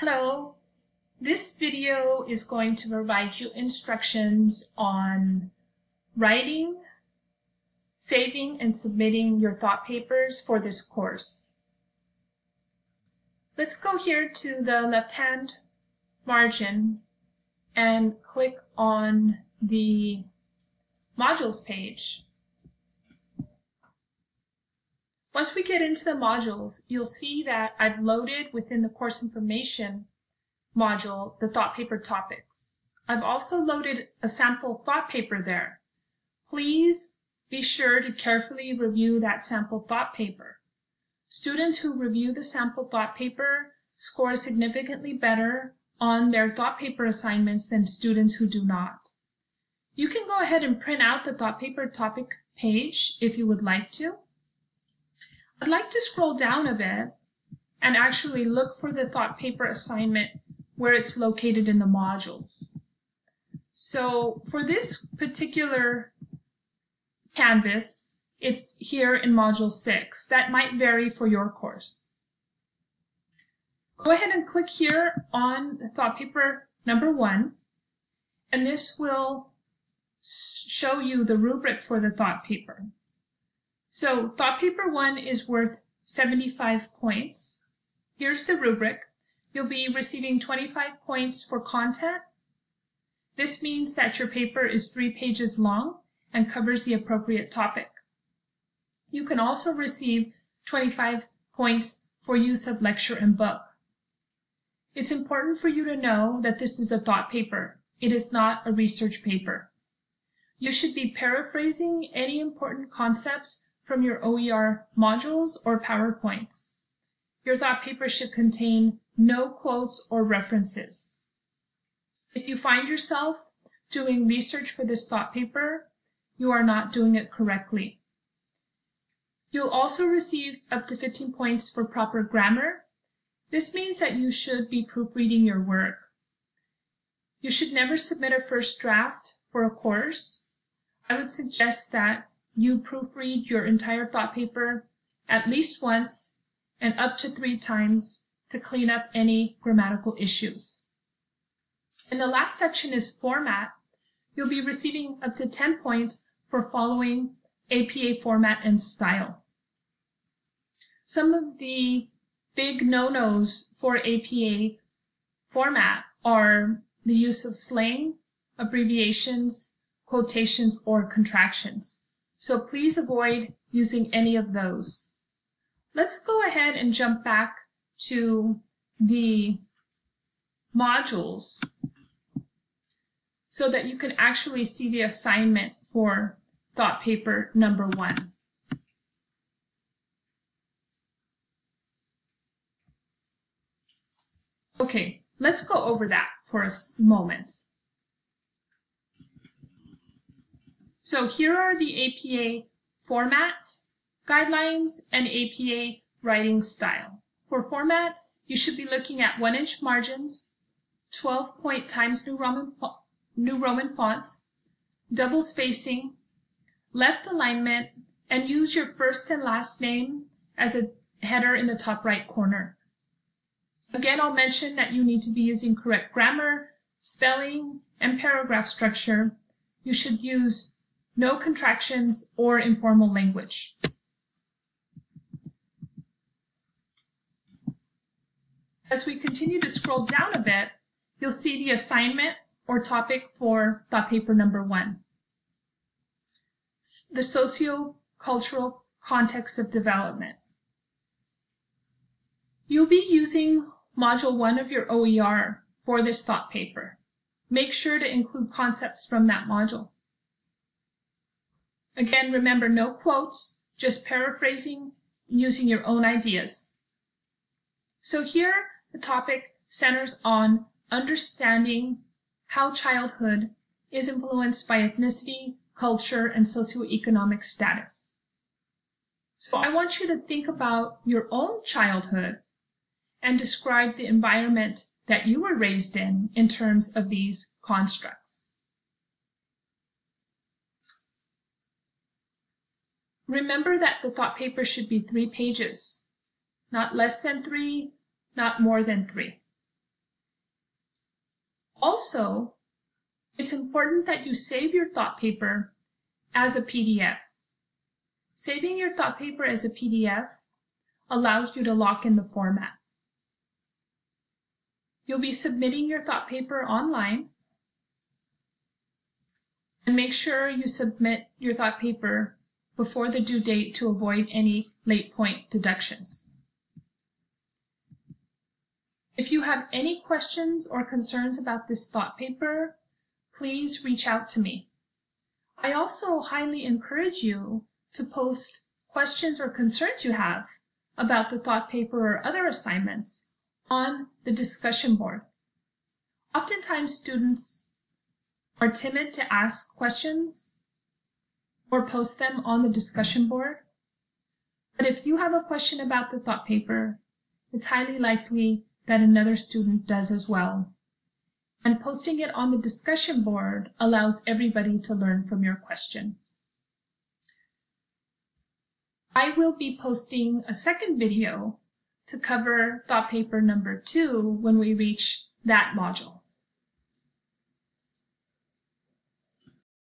Hello. This video is going to provide you instructions on writing, saving, and submitting your thought papers for this course. Let's go here to the left-hand margin and click on the modules page. Once we get into the modules, you'll see that I've loaded within the course information module the thought paper topics. I've also loaded a sample thought paper there. Please be sure to carefully review that sample thought paper. Students who review the sample thought paper score significantly better on their thought paper assignments than students who do not. You can go ahead and print out the thought paper topic page if you would like to. I'd like to scroll down a bit and actually look for the thought paper assignment where it's located in the modules. So for this particular Canvas, it's here in Module 6. That might vary for your course. Go ahead and click here on the thought paper number 1, and this will show you the rubric for the thought paper. So thought paper one is worth 75 points. Here's the rubric. You'll be receiving 25 points for content. This means that your paper is three pages long and covers the appropriate topic. You can also receive 25 points for use of lecture and book. It's important for you to know that this is a thought paper. It is not a research paper. You should be paraphrasing any important concepts from your OER modules or PowerPoints. Your thought paper should contain no quotes or references. If you find yourself doing research for this thought paper, you are not doing it correctly. You'll also receive up to 15 points for proper grammar. This means that you should be proofreading your work. You should never submit a first draft for a course. I would suggest that you proofread your entire thought paper at least once and up to three times to clean up any grammatical issues. And the last section is format. You'll be receiving up to 10 points for following APA format and style. Some of the big no-nos for APA format are the use of slang, abbreviations, quotations, or contractions so please avoid using any of those. Let's go ahead and jump back to the modules so that you can actually see the assignment for thought paper number one. Okay, let's go over that for a moment. So here are the APA format guidelines and APA writing style. For format, you should be looking at 1 inch margins, 12 point Times New Roman, New Roman font, double spacing, left alignment, and use your first and last name as a header in the top right corner. Again, I'll mention that you need to be using correct grammar, spelling, and paragraph structure. You should use no contractions or informal language. As we continue to scroll down a bit, you'll see the assignment or topic for thought paper number one. The socio-cultural context of development. You'll be using module one of your OER for this thought paper. Make sure to include concepts from that module. Again, remember no quotes, just paraphrasing using your own ideas. So here, the topic centers on understanding how childhood is influenced by ethnicity, culture, and socioeconomic status. So I want you to think about your own childhood and describe the environment that you were raised in in terms of these constructs. Remember that the thought paper should be three pages, not less than three, not more than three. Also, it's important that you save your thought paper as a PDF. Saving your thought paper as a PDF allows you to lock in the format. You'll be submitting your thought paper online and make sure you submit your thought paper before the due date to avoid any late point deductions. If you have any questions or concerns about this thought paper, please reach out to me. I also highly encourage you to post questions or concerns you have about the thought paper or other assignments on the discussion board. Oftentimes students are timid to ask questions or post them on the discussion board. But if you have a question about the thought paper, it's highly likely that another student does as well. And posting it on the discussion board allows everybody to learn from your question. I will be posting a second video to cover thought paper number two when we reach that module.